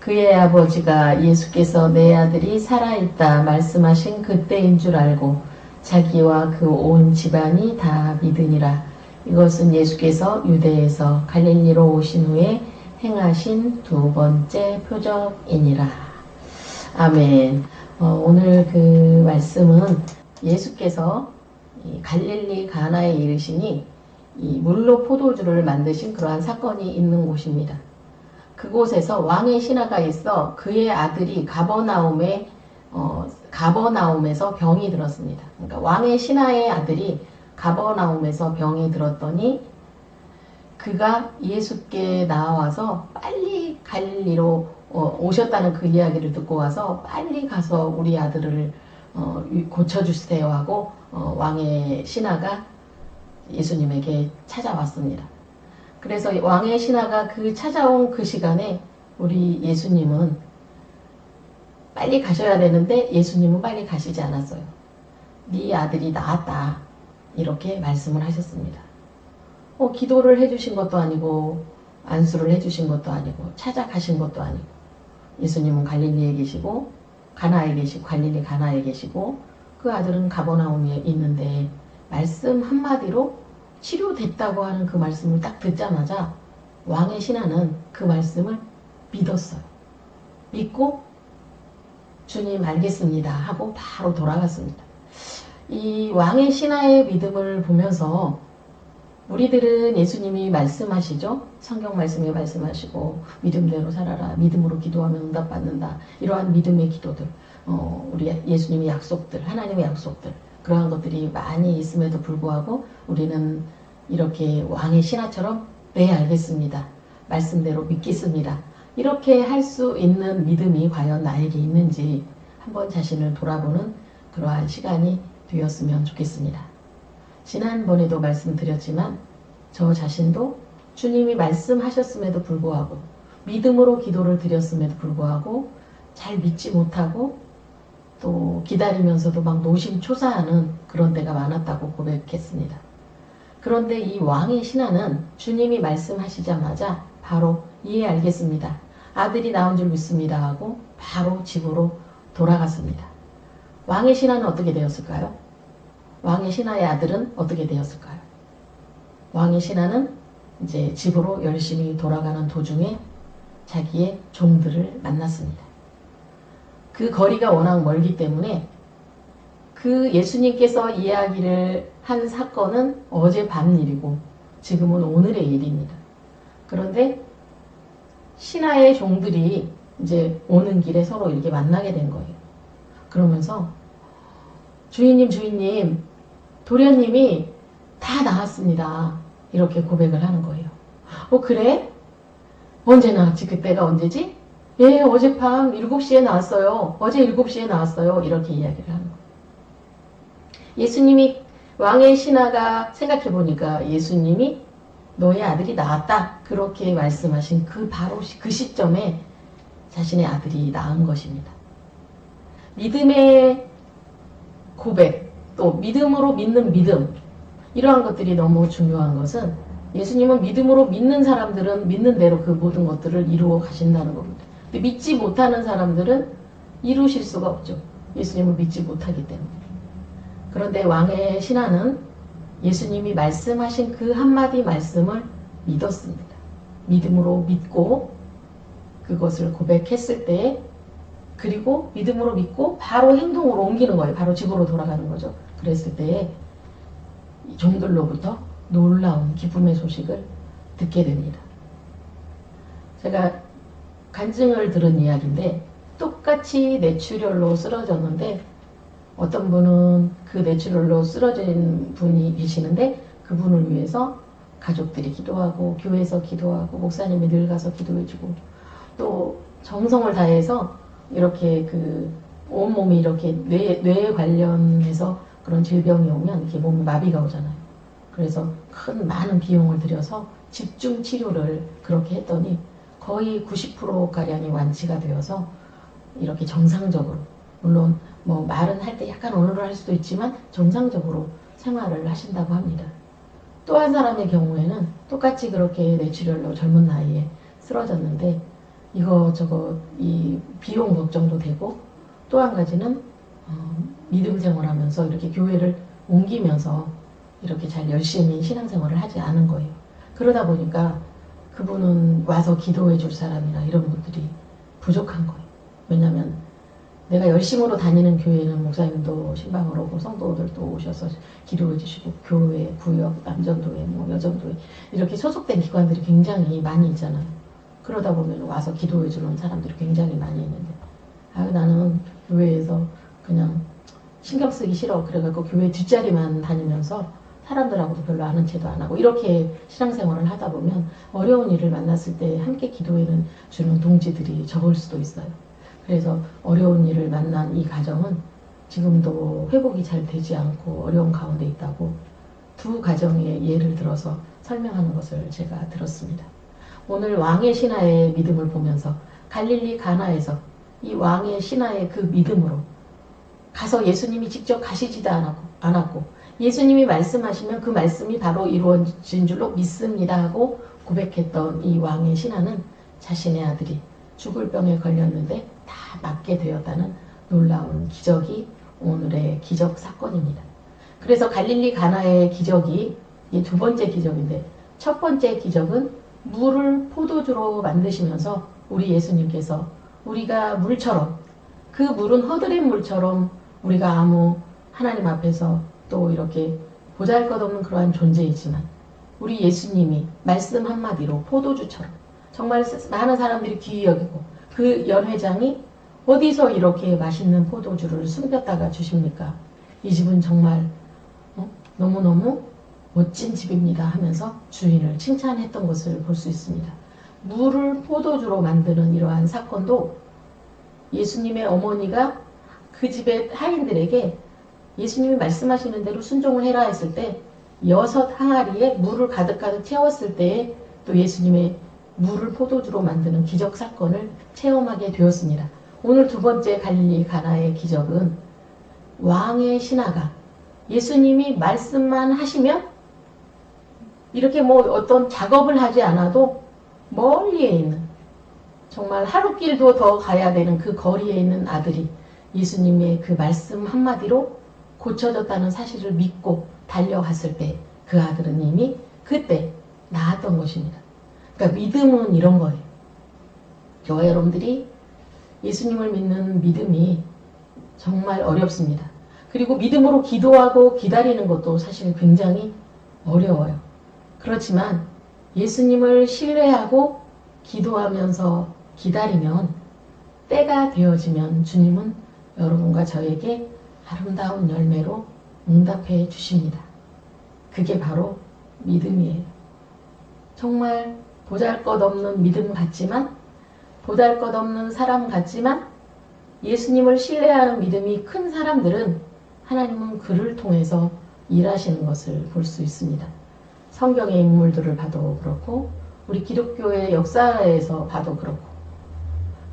그의 아버지가 예수께서 내 아들이 살아있다 말씀하신 그때인 줄 알고 자기와 그 온 집안이 다 믿으니라. 이것은 예수께서 유대에서 갈릴리로 오신 후에 행하신 두 번째 표적이니라. 아멘. 어, 오늘 그 말씀은 예수께서 갈릴리 가나에 이르시니 이 물로 포도주를 만드신 그러한 사건이 있는 곳입니다. 그곳에서 왕의 신하가 있어 그의 아들이 가버나움에 어, 가버나움에서 병이 들었습니다. 그러니까 왕의 신하의 아들이 가버나움에서 병이 들었더니 그가 예수께 나와서 빨리 갈리로 어, 오셨다는 그 이야기를 듣고 와서 빨리 가서 우리 아들을 어, 고쳐주세요 하고 어, 왕의 신하가 예수님에게 찾아왔습니다. 그래서 왕의 신하가 그 찾아온 그 시간에 우리 예수님은 빨리 가셔야 되는데 예수님은 빨리 가시지 않았어요. 네 아들이 나았다. 이렇게 말씀을 하셨습니다. 어, 기도를 해주신 것도 아니고 안수를 해주신 것도 아니고 찾아가신 것도 아니고 예수님은 갈릴리에 계시고 가나에 계시고 갈릴리 가나에 계시고 그 아들은 가버나움에 있는데 말씀 한마디로 치료됐다고 하는 그 말씀을 딱 듣자마자 왕의 신하는 그 말씀을 믿었어요. 믿고 주님 알겠습니다 하고 바로 돌아갔습니다. 이 왕의 신하의 믿음을 보면서 우리들은 예수님이 말씀하시죠. 성경 말씀에 말씀하시고 믿음대로 살아라. 믿음으로 기도하면 응답받는다. 이러한 믿음의 기도들, 어, 우리 예수님의 약속들, 하나님의 약속들 그러한 것들이 많이 있음에도 불구하고 우리는 이렇게 왕의 신하처럼 네 알겠습니다. 말씀대로 믿겠습니다. 이렇게 할 수 있는 믿음이 과연 나에게 있는지 한번 자신을 돌아보는 그러한 시간이 되었으면 좋겠습니다. 지난번에도 말씀드렸지만 저 자신도 주님이 말씀하셨음에도 불구하고 믿음으로 기도를 드렸음에도 불구하고 잘 믿지 못하고 또 기다리면서도 막 노심초사하는 그런 때가 많았다고 고백했습니다. 그런데 이 왕의 신하는 주님이 말씀하시자마자 바로 이해 알겠습니다. 아들이 나온 줄 믿습니다 하고 바로 집으로 돌아갔습니다. 왕의 신하는 어떻게 되었을까요? 왕의 신하의 아들은 어떻게 되었을까요? 왕의 신하는 이제 집으로 열심히 돌아가는 도중에 자기의 종들을 만났습니다. 그 거리가 워낙 멀기 때문에 그 예수님께서 이야기를 한 사건은 어젯밤 일이고 지금은 오늘의 일입니다. 그런데 신하의 종들이 이제 오는 길에 서로 이렇게 만나게 된 거예요. 그러면서 주인님 주인님 도련님이 다 나왔습니다. 이렇게 고백을 하는 거예요. 어 그래? 언제 나왔지? 그때가 언제지? 예 어젯밤 7시에 나왔어요. 어제 7시에 나왔어요. 이렇게 이야기를 하는 거예요. 예수님이 왕의 신하가 생각해보니까 예수님이 너의 아들이 나왔다. 그렇게 말씀하신 그 바로 그 시점에 자신의 아들이 낳은 것입니다. 믿음의 고백, 또 믿음으로 믿는 믿음 이러한 것들이 너무 중요한 것은 예수님은 믿음으로 믿는 사람들은 믿는 대로 그 모든 것들을 이루어 가신다는 겁니다. 믿지 못하는 사람들은 이루실 수가 없죠. 예수님을 믿지 못하기 때문에. 그런데 왕의 신하는 예수님이 말씀하신 그 한마디 말씀을 믿었습니다. 믿음으로 믿고 그것을 고백했을 때 그리고 믿음으로 믿고 바로 행동으로 옮기는 거예요. 바로 집으로 돌아가는 거죠. 그랬을 때 종들로부터 놀라운 기쁨의 소식을 듣게 됩니다. 제가 간증을 들은 이야기인데 똑같이 뇌출혈로 쓰러졌는데 어떤 분은 그 뇌출혈로 쓰러진 분이 계시는데 그분을 위해서 가족들이 기도하고 교회에서 기도하고 목사님이 늘 가서 기도해주고 또 정성을 다해서 이렇게 그 온몸이 이렇게 뇌, 뇌 관련해서 그런 질병이 오면 이렇게 몸이 마비가 오잖아요. 그래서 큰 많은 비용을 들여서 집중 치료를 그렇게 했더니 거의 90%가량이 완치가 되어서 이렇게 정상적으로 물론 뭐 말은 할 때 약간 언어를 할 수도 있지만 정상적으로 생활을 하신다고 합니다. 또 한 사람의 경우에는 똑같이 그렇게 뇌출혈로 젊은 나이에 쓰러졌는데 이거 저거 이 비용 걱정도 되고 또 한 가지는 어, 믿음 생활하면서 이렇게 교회를 옮기면서 이렇게 잘 열심히 신앙생활을 하지 않은 거예요. 그러다 보니까 그분은 와서 기도해 줄 사람이나 이런 분들이 부족한 거예요. 왜냐하면 내가 열심으로 다니는 교회는 목사님도 신방을 오고 성도들도 오셔서 기도해 주시고 교회, 구역, 남전도회, 뭐 여전도회 이렇게 소속된 기관들이 굉장히 많이 있잖아요. 그러다 보면 와서 기도해 주는 사람들이 굉장히 많이 있는데 아 나는 교회에서 그냥 신경 쓰기 싫어 그래갖고 교회 뒷자리만 다니면서 사람들하고도 별로 아는 체도 안 하고 이렇게 신앙생활을 하다 보면 어려운 일을 만났을 때 함께 기도해는 주는 동지들이 적을 수도 있어요. 그래서 어려운 일을 만난 이 가정은 지금도 회복이 잘 되지 않고 어려운 가운데 있다고 두 가정의 예를 들어서 설명하는 것을 제가 들었습니다. 오늘 왕의 신하의 믿음을 보면서 갈릴리 가나에서 이 왕의 신하의 그 믿음으로 가서 예수님이 직접 가시지도 않았고, 않았고 예수님이 말씀하시면 그 말씀이 바로 이루어진 줄로 믿습니다 하고 고백했던 이 왕의 신하는 자신의 아들이 죽을 병에 걸렸는데 다 낫게 되었다는 놀라운 기적이 오늘의 기적 사건입니다. 그래서 갈릴리 가나의 기적이 이두 번째 기적인데 첫 번째 기적은 물을 포도주로 만드시면서 우리 예수님께서 우리가 물처럼 그 물은 허드렛 물처럼 우리가 아무 하나님 앞에서 또 이렇게 보잘것없는 그러한 존재이지만 우리 예수님이 말씀 한마디로 포도주처럼 정말 많은 사람들이 귀히 여기고 그 연회장이 어디서 이렇게 맛있는 포도주를 숨겼다가 주십니까? 이 집은 정말 어? 너무너무 멋진 집입니다 하면서 주인을 칭찬했던 것을 볼 수 있습니다. 물을 포도주로 만드는 이러한 사건도 예수님의 어머니가 그 집의 하인들에게 예수님이 말씀하시는 대로 순종을 해라 했을 때 여섯 항아리에 물을 가득가득 채웠을 때에 또 예수님의 물을 포도주로 만드는 기적 사건을 체험하게 되었습니다. 오늘 두 번째 갈릴리 가나의 기적은 왕의 신하가 예수님이 말씀만 하시면 이렇게 뭐 어떤 작업을 하지 않아도 멀리에 있는 정말 하루 길도 더 가야 되는 그 거리에 있는 아들이 예수님의 그 말씀 한마디로 고쳐졌다는 사실을 믿고 달려갔을 때 그 아들은 이미 그때 나았던 것입니다. 그러니까 믿음은 이런 거예요. 저와 여러분들이 예수님을 믿는 믿음이 정말 어렵습니다. 그리고 믿음으로 기도하고 기다리는 것도 사실 굉장히 어려워요. 그렇지만 예수님을 신뢰하고 기도하면서 기다리면 때가 되어지면 주님은 여러분과 저에게 아름다운 열매로 응답해 주십니다. 그게 바로 믿음이에요. 정말 보잘 것 없는 믿음 같지만 보잘 것 없는 사람 같지만 예수님을 신뢰하는 믿음이 큰 사람들은 하나님은 그를 통해서 일하시는 것을 볼 수 있습니다. 성경의 인물들을 봐도 그렇고 우리 기독교의 역사에서 봐도 그렇고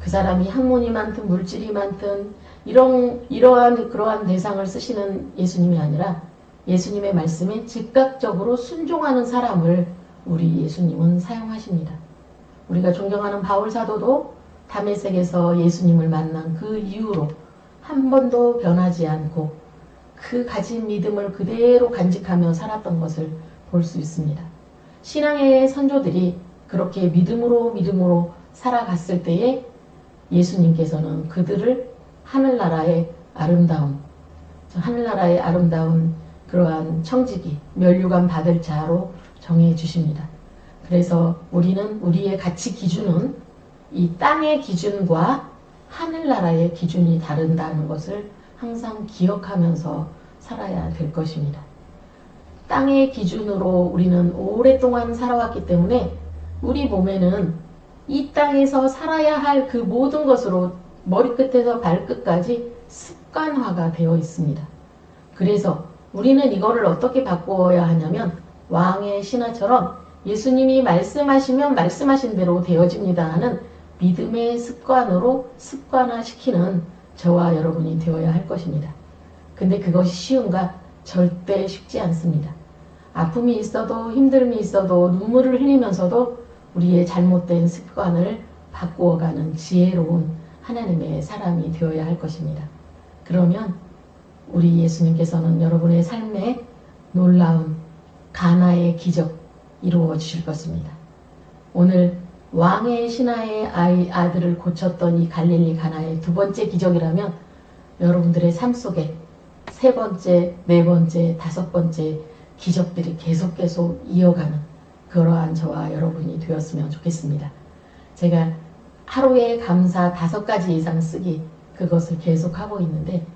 그 사람이 학문이 많든 물질이 많든 이런 이러한 그러한 대상을 쓰시는 예수님이 아니라 예수님의 말씀에 즉각적으로 순종하는 사람을 우리 예수님은 사용하십니다. 우리가 존경하는 바울 사도도 담에색에서 예수님을 만난 그 이후로 한 번도 변하지 않고 그 가진 믿음을 그대로 간직하며 살았던 것을 볼 수 있습니다. 신앙의 선조들이 그렇게 믿음으로 믿음으로 살아갔을 때에 예수님께서는 그들을 하늘나라의 아름다운 하늘나라의 아름다운 그러한 청지기 멸류관 받을 자로 정해 주십니다. 그래서 우리는 우리의 가치 기준은 이 땅의 기준과 하늘나라의 기준이 다른다는 것을 항상 기억하면서 살아야 될 것입니다. 땅의 기준으로 우리는 오랫동안 살아왔기 때문에 우리 몸에는 이 땅에서 살아야 할 그 모든 것으로 머리끝에서 발끝까지 습관화가 되어 있습니다. 그래서 우리는 이거를 어떻게 바꾸어야 하냐면 왕의 신하처럼 예수님이 말씀하시면 말씀하신 대로 되어집니다 하는 믿음의 습관으로 습관화시키는 저와 여러분이 되어야 할 것입니다. 근데 그것이 쉬운가? 절대 쉽지 않습니다. 아픔이 있어도 힘듦이 있어도 눈물을 흘리면서도 우리의 잘못된 습관을 바꾸어가는 지혜로운 하나님의 사람이 되어야 할 것입니다. 그러면 우리 예수님께서는 여러분의 삶에 놀라운 가나의 기적 이루어 주실 것입니다. 오늘 왕의 신하의 아이, 아들을 고쳤던 이 갈릴리 가나의 두 번째 기적이라면 여러분들의 삶 속에 세 번째, 네 번째, 다섯 번째 기적들이 계속 계속 이어가는 그러한 저와 여러분이 되었으면 좋겠습니다. 제가 하루에 감사 다섯 가지 이상 쓰기 그것을 계속 하고 있는데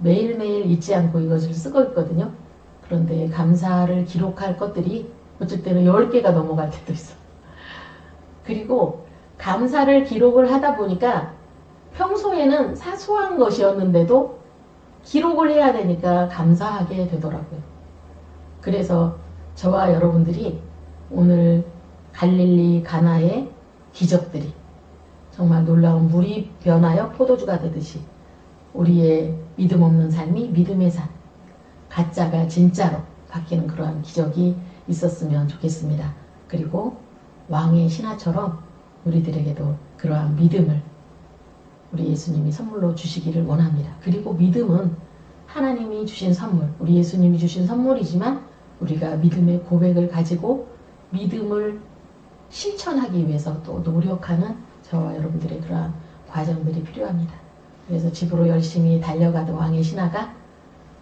매일매일 잊지 않고 이것을 쓰고 있거든요. 그런데 감사를 기록할 것들이 어쩔 때는 10개가 넘어갈 때도 있어. 그리고 감사를 기록을 하다 보니까 평소에는 사소한 것이었는데도 기록을 해야 되니까 감사하게 되더라고요. 그래서 저와 여러분들이 오늘 갈릴리 가나의 기적들이 정말 놀라운 물이 변하여 포도주가 되듯이 우리의 믿음 없는 삶이 믿음의 삶, 가짜가 진짜로 바뀌는 그러한 기적이 있었으면 좋겠습니다. 그리고 왕의 신하처럼 우리들에게도 그러한 믿음을 우리 예수님이 선물로 주시기를 원합니다. 그리고 믿음은 하나님이 주신 선물, 우리 예수님이 주신 선물이지만 우리가 믿음의 고백을 가지고 믿음을 실천하기 위해서 또 노력하는 저와 여러분들의 그러한 과정들이 필요합니다. 그래서 집으로 열심히 달려가던 왕의 신하가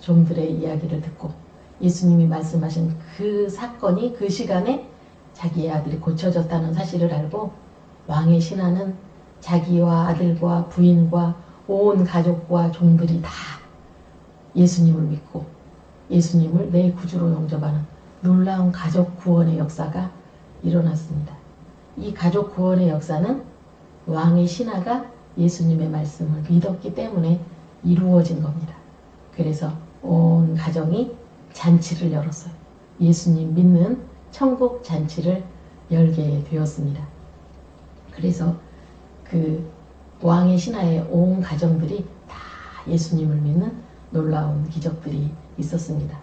종들의 이야기를 듣고 예수님이 말씀하신 그 사건이 그 시간에 자기의 아들이 고쳐졌다는 사실을 알고 왕의 신하는 자기와 아들과 부인과 온 가족과 종들이 다 예수님을 믿고 예수님을 내 구주로 영접하는 놀라운 가족 구원의 역사가 일어났습니다. 이 가족 구원의 역사는 왕의 신하가 예수님의 말씀을 믿었기 때문에 이루어진 겁니다. 그래서 온 가정이 잔치를 열었어요. 예수님 믿는 천국 잔치를 열게 되었습니다. 그래서 그 왕의 신하의 온 가정들이 다 예수님을 믿는 놀라운 기적들이 있었습니다.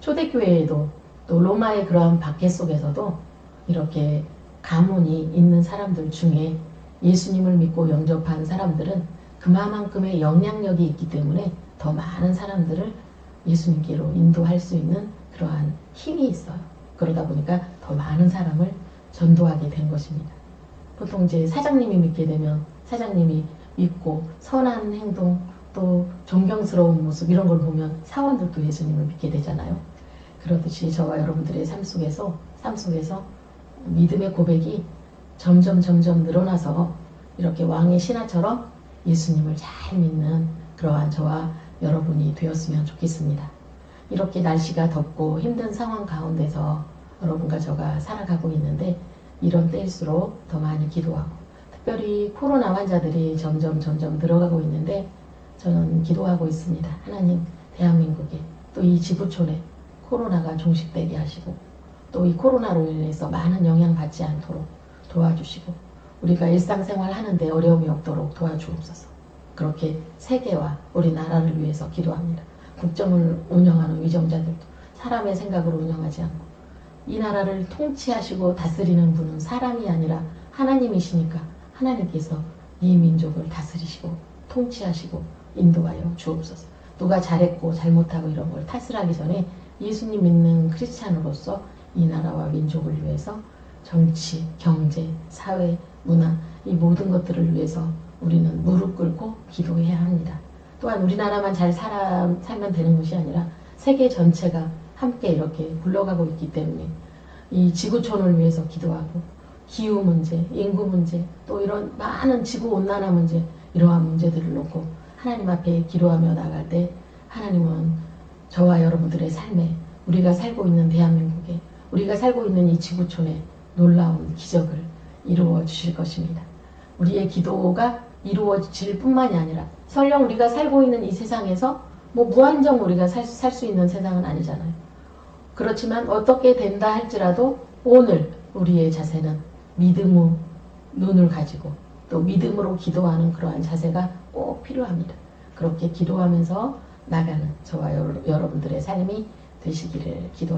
초대교회에도 또 로마의 그러한 박해 속에서도 이렇게 가문이 있는 사람들 중에 예수님을 믿고 영접한 사람들은 그만큼의 영향력이 있기 때문에 더 많은 사람들을 예수님께로 인도할 수 있는 그러한 힘이 있어요. 그러다 보니까 더 많은 사람을 전도하게 된 것입니다. 보통 이제 사장님이 믿게 되면 사장님이 믿고 선한 행동 또 존경스러운 모습 이런 걸 보면 사원들도 예수님을 믿게 되잖아요. 그렇듯이 저와 여러분들의 삶 속에서 삶 속에서 믿음의 고백이 점점 점점 늘어나서 이렇게 왕의 신하처럼 예수님을 잘 믿는 그러한 저와 여러분이 되었으면 좋겠습니다. 이렇게 날씨가 덥고 힘든 상황 가운데서 여러분과 저가 살아가고 있는데 이런 때일수록 더 많이 기도하고 특별히 코로나 환자들이 점점 점점 늘어가고 있는데 저는 기도하고 있습니다. 하나님 대한민국에 또 이 지구촌에 코로나가 종식되게 하시고 또 이 코로나로 인해서 많은 영향 받지 않도록 도와주시고 우리가 일상생활 하는데 어려움이 없도록 도와주옵소서. 그렇게 세계와 우리나라를 위해서 기도합니다. 국정을 운영하는 위정자들도 사람의 생각으로 운영하지 않고 이 나라를 통치하시고 다스리는 분은 사람이 아니라 하나님이시니까 하나님께서 이 민족을 다스리시고 통치하시고 인도하여 주옵소서. 누가 잘했고 잘못하고 이런 걸 탓을 하기 전에 예수님 믿는 크리스찬으로서 이 나라와 민족을 위해서 정치, 경제, 사회, 문화 이 모든 것들을 위해서 우리는 무릎 꿇고 기도해야 합니다. 또한 우리나라만 잘 살아, 살면 되는 것이 아니라 세계 전체가 함께 이렇게 굴러가고 있기 때문에 이 지구촌을 위해서 기도하고 기후 문제, 인구 문제, 또 이런 많은 지구 온난화 문제 이러한 문제들을 놓고 하나님 앞에 기도하며 나갈 때 하나님은 저와 여러분들의 삶에 우리가 살고 있는 대한민국에 우리가 살고 있는 이 지구촌에 놀라운 기적을 이루어 주실 것입니다. 우리의 기도가 이루어질 뿐만이 아니라 설령 우리가 살고 있는 이 세상에서 뭐 무한정 우리가 살수 있는 세상은 아니잖아요. 그렇지만 어떻게 된다 할지라도 오늘 우리의 자세는 믿음의 눈을 가지고 또 믿음으로 기도하는 그러한 자세가 꼭 필요합니다. 그렇게 기도하면서 나가는 저와 여러, 여러분들의 삶이 되시기를 기도